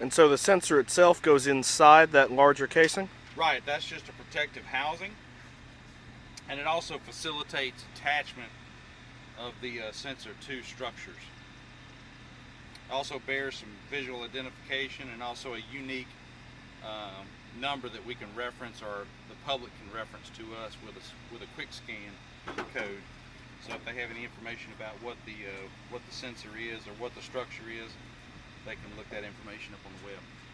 And so the sensor itself goes inside that larger casing? Right, that's just a protective housing. And it also facilitates attachment of the uh, sensor to structures. It Also bears some visual identification and also a unique um, number that we can reference or the public can reference to us with a, with a quick scan code. So if they have any information about what the uh, what the sensor is or what the structure is, they can look that information up on the web.